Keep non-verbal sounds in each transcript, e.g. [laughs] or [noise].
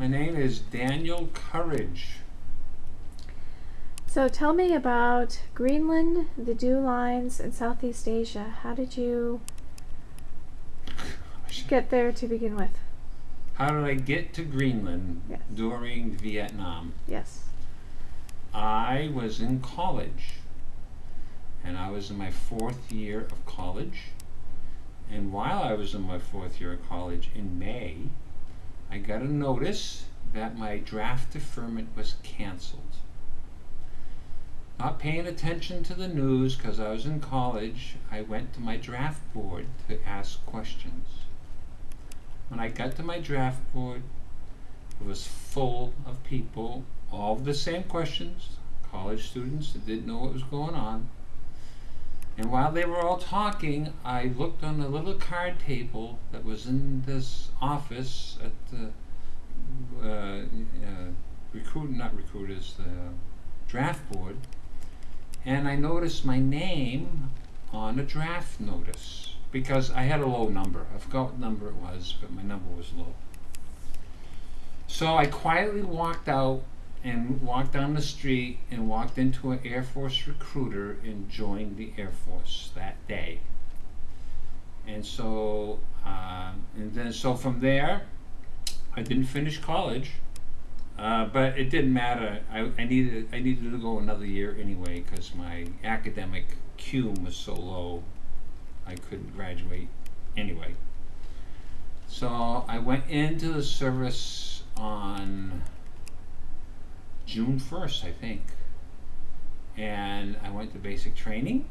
My name is Daniel Courage. So tell me about Greenland, the Dew Lines, and Southeast Asia. How did you get there to begin with? How did I get to Greenland Yes. during Vietnam? Yes. I was in college, and I was in my fourth year of college. And while I was in my fourth year of college in May, I got a notice that my draft deferment was canceled. Not paying attention to the news because I was in college, I went to my draft board to ask questions. When I got to my draft board, it was full of people, all of the same questions, college students that didn't know what was going on. And while they were all talking, I looked on a little card table that was in this office at the uh, uh, recruit, not recruiters, the draft board, and I noticed my name on a draft notice because I had a low number. I forgot what number it was, but my number was low. So I quietly walked out and walked down the street and walked into an Air Force recruiter and joined the Air Force that day. And so, uh, and then so from there, I didn't finish college, uh, but it didn't matter. I, I needed I needed to go another year anyway because my academic cume was so low, I couldn't graduate anyway. So I went into the service on June 1st, I think. And I went to basic training.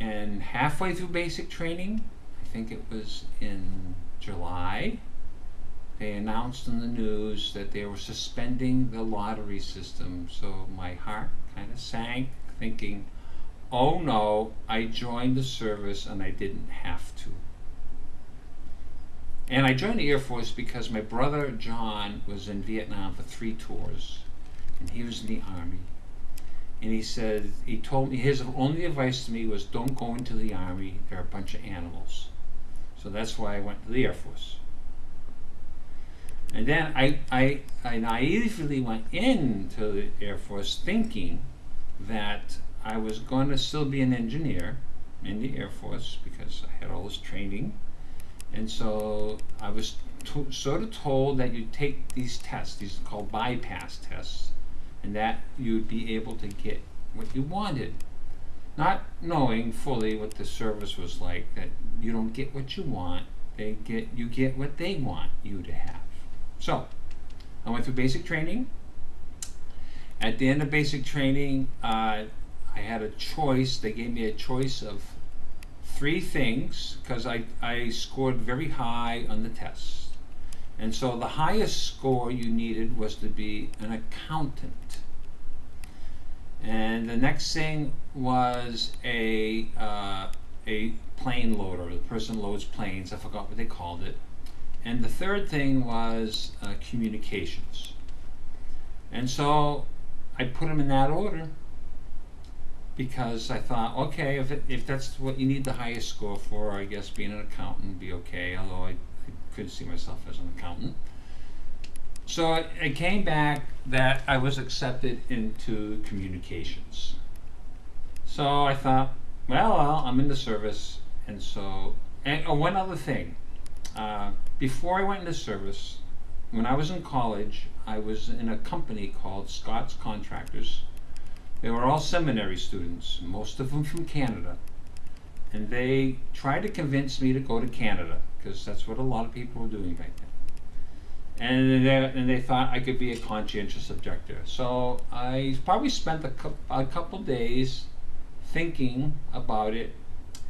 And halfway through basic training, I think it was in July, they announced in the news that they were suspending the lottery system. So my heart kind of sank, thinking, oh no, I joined the service and I didn't have to. And I joined the Air Force because my brother John was in Vietnam for three tours, and he was in the Army. And he said, he told me, his only advice to me was don't go into the Army, they're a bunch of animals. So that's why I went to the Air Force. And then I, I, I naively went into the Air Force thinking that I was going to still be an engineer in the Air Force because I had all this training and so I was sort of told that you take these tests, these are called bypass tests, and that you'd be able to get what you wanted. Not knowing fully what the service was like, that you don't get what you want, they get you get what they want you to have. So I went through basic training. At the end of basic training, uh, I had a choice. They gave me a choice of three things because I, I scored very high on the test. And so the highest score you needed was to be an accountant. And the next thing was a, uh, a plane loader. The person loads planes. I forgot what they called it. And the third thing was uh, communications. And so I put them in that order because I thought, okay, if, it, if that's what you need the highest score for, I guess being an accountant would be okay, although I, I couldn't see myself as an accountant. So it, it came back that I was accepted into communications. So I thought, well, well I'm in the service, and so, and oh, one other thing. Uh, before I went into service, when I was in college, I was in a company called Scott's Contractors. They were all seminary students, most of them from Canada. And they tried to convince me to go to Canada, because that's what a lot of people were doing back then. And they, and they thought I could be a conscientious objector. So I probably spent a, cou- a couple days thinking about it,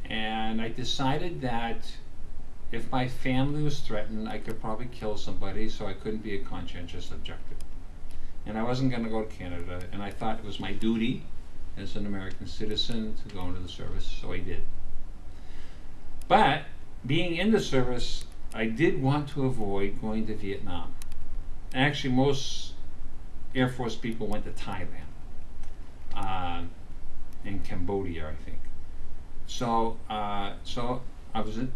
and I decided that if my family was threatened, I could probably kill somebody, so I couldn't be a conscientious objector and I wasn't going to go to Canada, and I thought it was my duty as an American citizen to go into the service, so I did. But being in the service, I did want to avoid going to Vietnam. Actually, most Air Force people went to Thailand uh, and Cambodia, I think. So, uh, so I was in,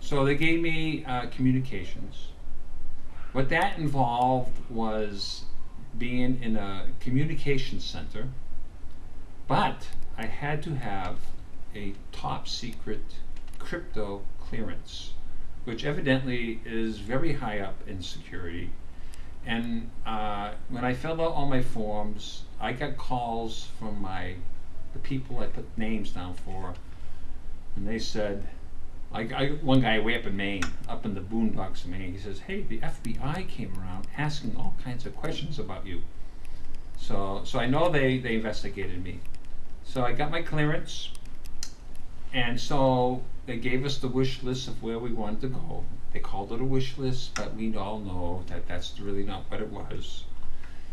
so they gave me uh, communications what that involved was being in a communication center, but I had to have a top secret crypto clearance, which evidently is very high up in security. And uh, when I filled out all my forms, I got calls from my the people I put names down for, and they said, like I, one guy way up in Maine, up in the boondocks of Maine, he says, "Hey, the FBI came around asking all kinds of questions about you." So, so I know they they investigated me. So I got my clearance, and so they gave us the wish list of where we wanted to go. They called it a wish list, but we all know that that's really not what it was.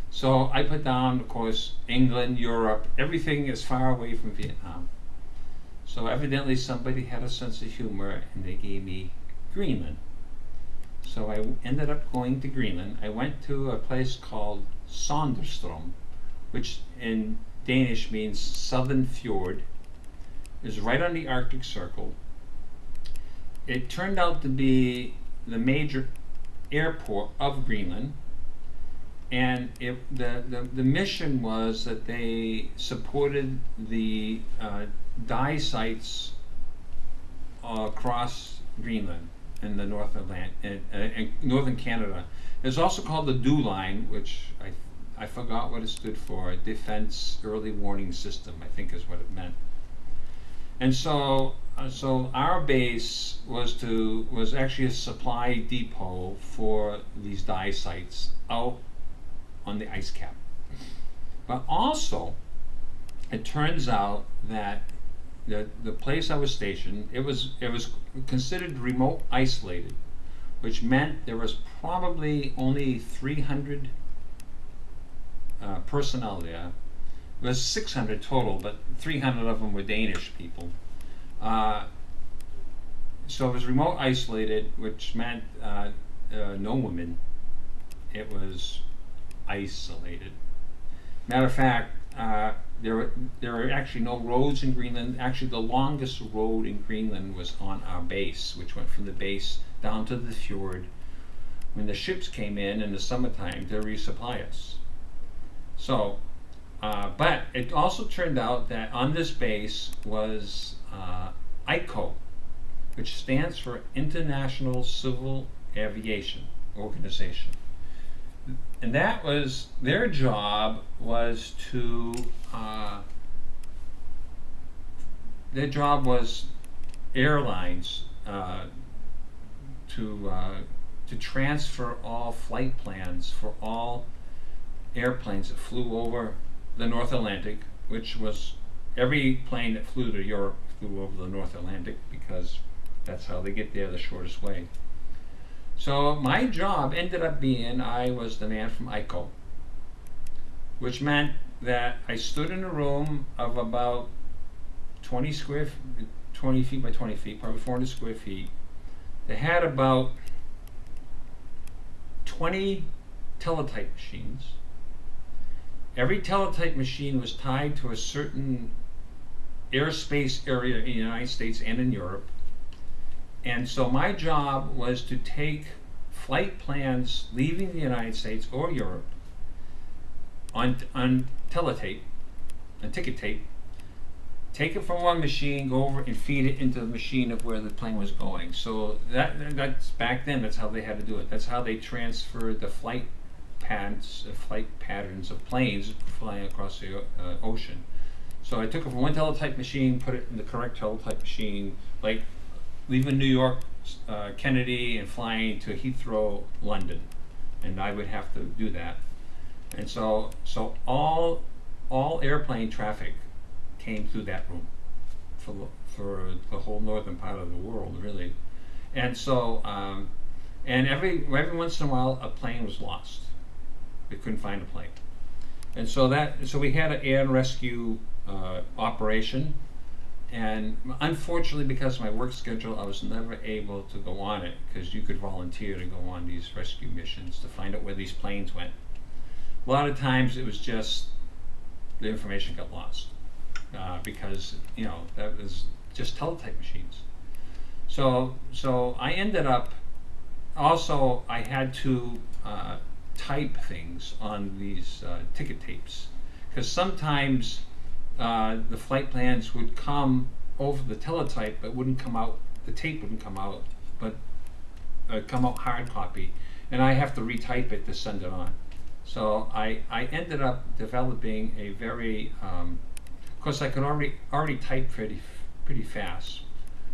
So I put down, of course, England, Europe, everything as far away from Vietnam. So evidently somebody had a sense of humor and they gave me Greenland. So I ended up going to Greenland. I went to a place called Sondrestrom, which in Danish means southern fjord. It's right on the Arctic Circle. It turned out to be the major airport of Greenland. And it, the, the, the mission was that they supported the uh, DYE sites across Greenland in the North Atlantic, in, uh, in northern Canada. It's also called the DEW line, which I, I forgot what it stood for. Defense Early Warning System, I think is what it meant. And so, uh, so our base was to was actually a supply depot for these DYE sites out on the ice cap. But also, it turns out that the the place I was stationed, it was it was considered remote isolated, which meant there was probably only 300 uh, personnel there. It was 600 total, but 300 of them were Danish people. Uh, so it was remote isolated, which meant uh, uh, no women. It was isolated. Matter of fact, uh, there were, there were actually no roads in Greenland. Actually, the longest road in Greenland was on our base, which went from the base down to the fjord. When the ships came in in the summertime to resupply us. So, uh, but it also turned out that on this base was uh, ICO, which stands for International Civil Aviation Organization and that was their job was to uh, their job was airlines uh, to uh, to transfer all flight plans for all airplanes that flew over the North Atlantic, which was every plane that flew to Europe flew over the North Atlantic because that's how they get there the shortest way. So my job ended up being I was the man from ICO, which meant that I stood in a room of about 20 square, 20 feet by 20 feet, probably 400 square feet. They had about 20 teletype machines. Every teletype machine was tied to a certain airspace area in the United States and in Europe. And so my job was to take flight plans leaving the United States or Europe on, on teletape, on ticket tape, take it from one machine, go over and feed it into the machine of where the plane was going. So that that's back then. That's how they had to do it. That's how they transferred the flight patterns, uh, flight patterns of planes flying across the uh, ocean. So I took it from one teletype machine, put it in the correct teletype machine, like leaving New York, uh, Kennedy, and flying to Heathrow, London, and I would have to do that. And so, so all all airplane traffic came through that room for for the whole northern part of the world, really. And so, um, and every every once in a while, a plane was lost. We couldn't find a plane, and so that so we had an air and rescue uh, operation and unfortunately, because of my work schedule, I was never able to go on it because you could volunteer to go on these rescue missions to find out where these planes went. A lot of times, it was just the information got lost uh, because you know that was just teletype machines. So, so I ended up also, I had to uh, type things on these uh, ticket tapes because sometimes uh, the flight plans would come over the teletype, but wouldn't come out. The tape wouldn't come out, but uh, come out hard copy, and I have to retype it to send it on. So I I ended up developing a very, um, of course, I could already already type pretty pretty fast,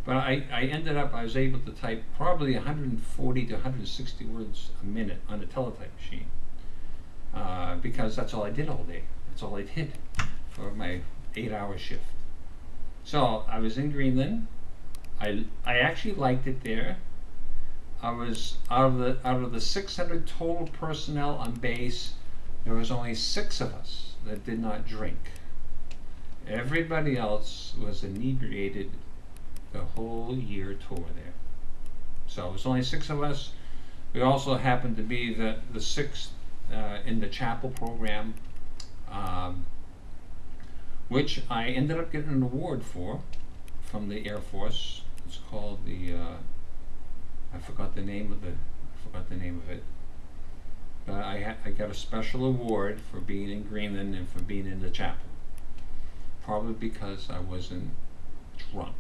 but I, I ended up I was able to type probably 140 to 160 words a minute on a teletype machine, uh, because that's all I did all day. That's all I did for my eight-hour shift. So I was in Greenland. I I actually liked it there. I was out of the out of the 600 total personnel on base, there was only six of us that did not drink. Everybody else was inebriated the whole year tour there. So it was only six of us. We also happened to be the the sixth uh, in the chapel program, um, which I ended up getting an award for from the Air Force. It's called the uh, I forgot the name of the I forgot the name of it. But I I got a special award for being in Greenland and for being in the chapel. Probably because I wasn't drunk.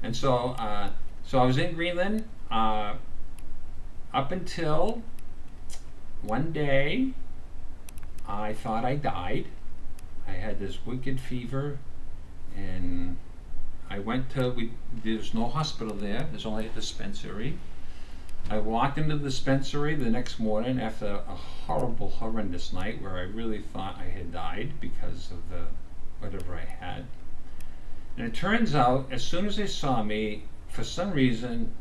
And so uh, so I was in Greenland uh, up until one day I thought I died. I had this wicked fever and I went to we there's no hospital there. There's only a dispensary. I walked into the dispensary the next morning after a horrible, horrendous night where I really thought I had died because of the whatever I had. And it turns out, as soon as they saw me, for some reason,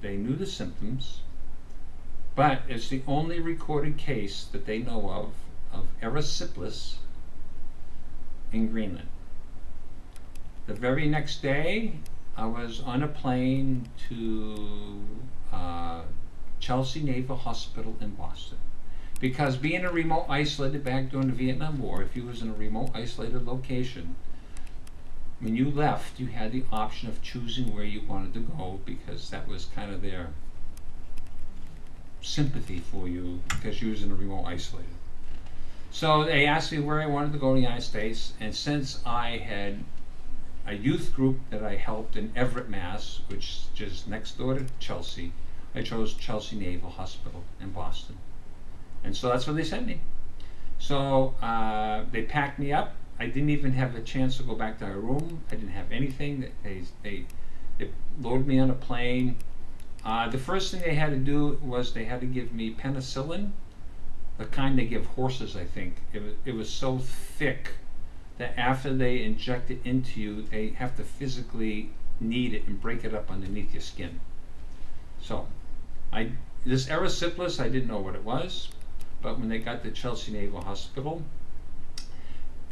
they knew the symptoms, but it's the only recorded case that they know of of erysipelas in Greenland. The very next day, I was on a plane to uh, Chelsea Naval Hospital in Boston. Because being a remote isolated back during the Vietnam War, if you was in a remote isolated location, when you left, you had the option of choosing where you wanted to go because that was kind of their sympathy for you because you was in a remote isolated. So they asked me where I wanted to go in the United States, and since I had a youth group that I helped in Everett, Mass, which is just next door to Chelsea, I chose Chelsea Naval Hospital in Boston. And so that's where they sent me. So uh, they packed me up. I didn't even have a chance to go back to my room. I didn't have anything. They, they, they loaded me on a plane. Uh, the first thing they had to do was they had to give me penicillin, the kind they give horses, I think. It was, it was so thick that after they inject it into you, they have to physically knead it and break it up underneath your skin. So, I this erysipelas, I didn't know what it was, but when they got to Chelsea Naval Hospital,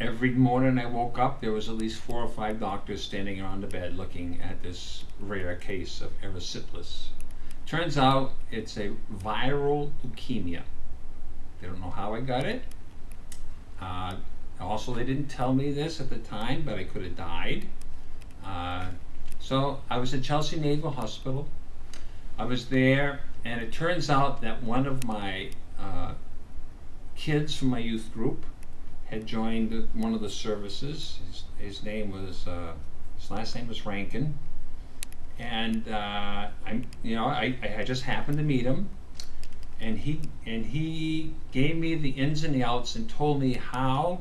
every morning I woke up, there was at least four or five doctors standing around the bed looking at this rare case of erysipelas. Turns out it's a viral leukemia. They don't know how I got it. Uh, also, they didn't tell me this at the time, but I could have died. Uh, so I was at Chelsea Naval Hospital. I was there, and it turns out that one of my uh, kids from my youth group had joined one of the services. His, his name was uh, his last name was Rankin, and uh, I'm you know I, I just happened to meet him, and he and he gave me the ins and the outs and told me how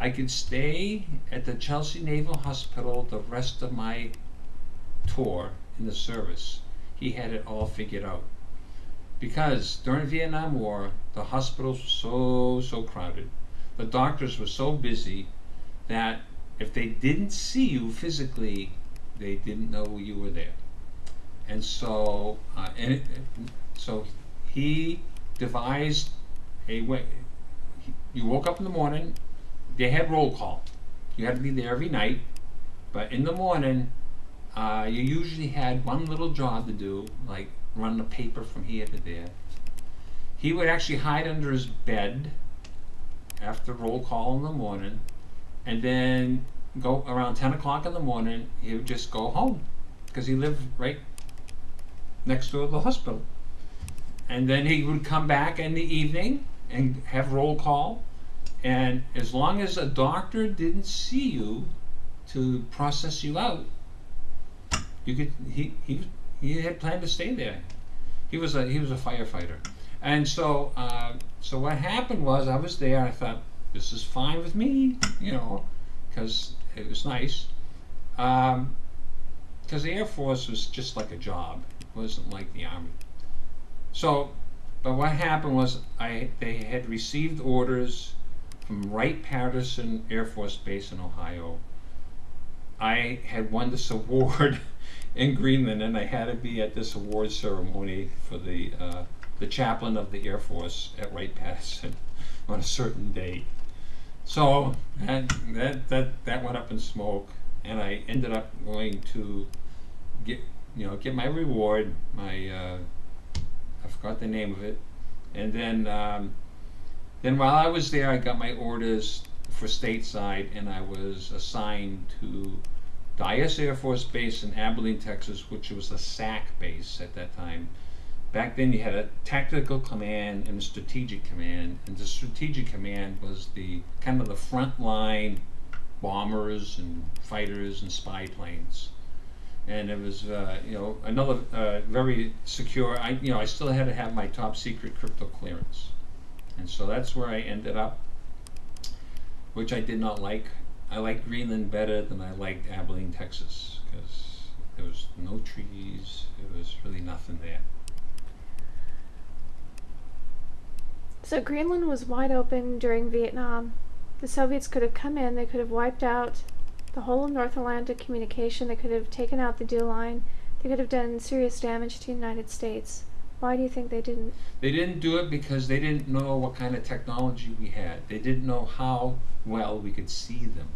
I could stay at the Chelsea Naval Hospital the rest of my tour in the service. He had it all figured out. Because during Vietnam War, the hospitals were so, so crowded. The doctors were so busy that if they didn't see you physically, they didn't know you were there. And so, uh, and it, so he devised a way. You woke up in the morning, they had roll call. You had to be there every night, but in the morning, uh, you usually had one little job to do, like run the paper from here to there. He would actually hide under his bed after roll call in the morning, and then go around 10 o'clock in the morning. He would just go home because he lived right next door to the hospital. And then he would come back in the evening and have roll call. And as long as a doctor didn't see you to process you out, you could he he he had planned to stay there. He was a he was a firefighter, and so uh, so what happened was I was there. I thought this is fine with me, you know, because it was nice. Um, because the Air Force was just like a job. It wasn't like the Army. So, but what happened was I they had received orders from Wright Patterson Air Force Base in Ohio. I had won this [laughs] award in Greenland, and I had to be at this award ceremony for the uh, the chaplain of the Air Force at Wright Patterson [laughs] on a certain date. So that that that that went up in smoke, and I ended up going to get you know get my reward. My uh, forgot the name of it, and then um, then while I was there, I got my orders for stateside, and I was assigned to Dyess Air Force Base in Abilene, Texas, which was a SAC base at that time. Back then, you had a tactical command and a strategic command, and the strategic command was the kind of the front line bombers and fighters and spy planes. And it was, uh, you know, another uh, very secure. I, you know, I still had to have my top secret crypto clearance, and so that's where I ended up, which I did not like. I liked Greenland better than I liked Abilene, Texas, because there was no trees. There was really nothing there. So Greenland was wide open during Vietnam. The Soviets could have come in, they could have wiped out the whole of North Atlantic communication, they could have taken out the dew line, they could have done serious damage to the United States. Why do you think they didn't? They didn't do it because they didn't know what kind of technology we had. They didn't know how well we could see them.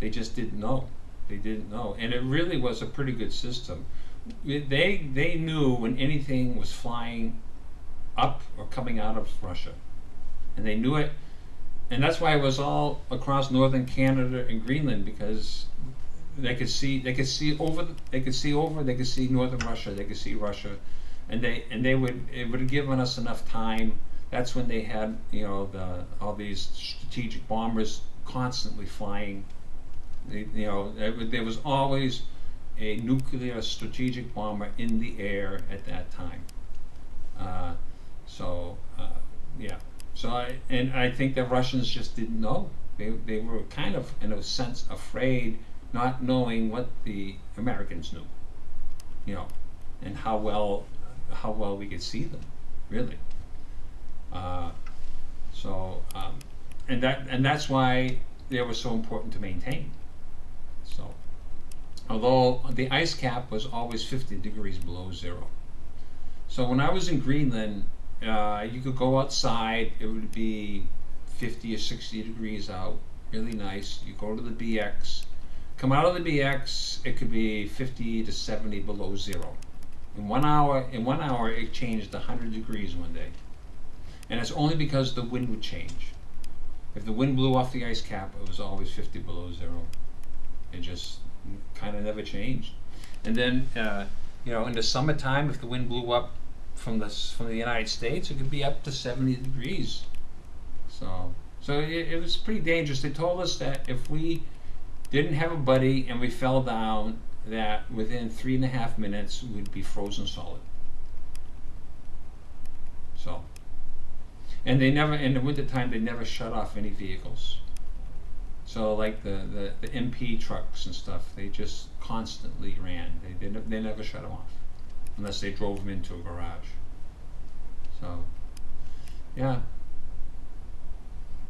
They just didn't know. They didn't know, and it really was a pretty good system. They they knew when anything was flying up or coming out of Russia, and they knew it, and that's why it was all across northern Canada and Greenland because they could see they could see over they could see over they could see northern Russia they could see Russia, and they and they would it would have given us enough time. That's when they had you know the all these strategic bombers constantly flying. They, you know there was- always a nuclear strategic bomber in the air at that time. Uh, so uh, yeah, so I and I think the Russians just didn't know. They they were kind of in a sense afraid, not knowing what the Americans knew. You know, and how well how well we could see them, really. Uh, so um, and that and that's why they were so important to maintain. So although the ice cap was always 50 degrees below zero. So when I was in Greenland, uh, you could go outside. It would be 50 or 60 degrees out, really nice. You go to the BX, come out of the BX. It could be 50 to 70 below zero. In one hour, in one hour, it changed 100 degrees one day, and it's only because the wind would change. If the wind blew off the ice cap, it was always 50 below zero. It just kind of never changed. And then, uh, you know, in the summertime, if the wind blew up from the from the United States, it could be up to 70 degrees. So, so it, it was pretty dangerous. They told us that if we didn't have a buddy and we fell down, that within three and a half minutes we'd be frozen solid. So, and they never in the wintertime they never shut off any vehicles. So like the, the, the MP trucks and stuff, they just constantly ran. They they, they never shut them off, unless they drove them into a garage. So, yeah,